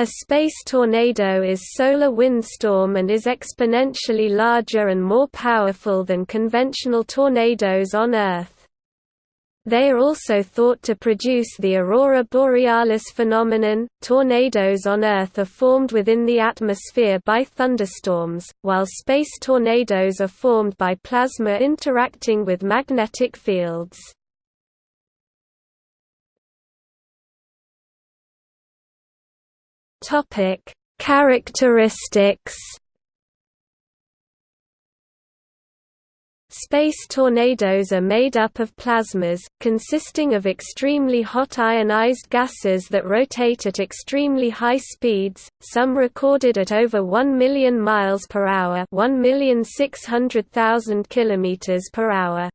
A space tornado is solar windstorm and is exponentially larger and more powerful than conventional tornadoes on Earth. They are also thought to produce the aurora borealis phenomenon. Tornadoes on Earth are formed within the atmosphere by thunderstorms, while space tornadoes are formed by plasma interacting with magnetic fields. Topic: Characteristics. Space tornadoes are made up of plasmas, consisting of extremely hot ionized gases that rotate at extremely high speeds, some recorded at over 1 million miles per hour, 1,600,000 kilometers per hour.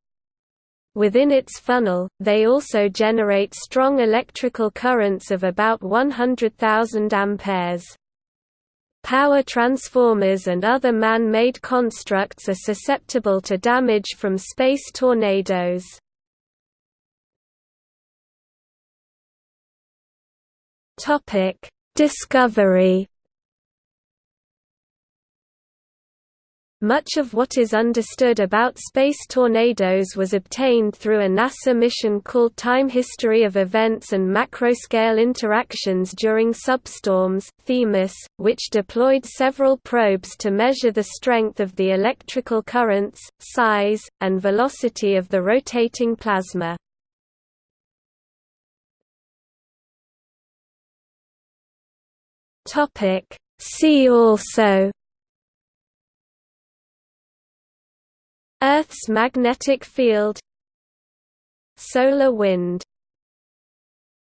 Within its funnel, they also generate strong electrical currents of about 100,000 amperes. Power transformers and other man-made constructs are susceptible to damage from space tornadoes. Discovery Much of what is understood about space tornadoes was obtained through a NASA mission called Time History of Events and Macroscale Interactions During Substorms Themis, which deployed several probes to measure the strength of the electrical currents, size, and velocity of the rotating plasma. See also Earth's magnetic field. Solar wind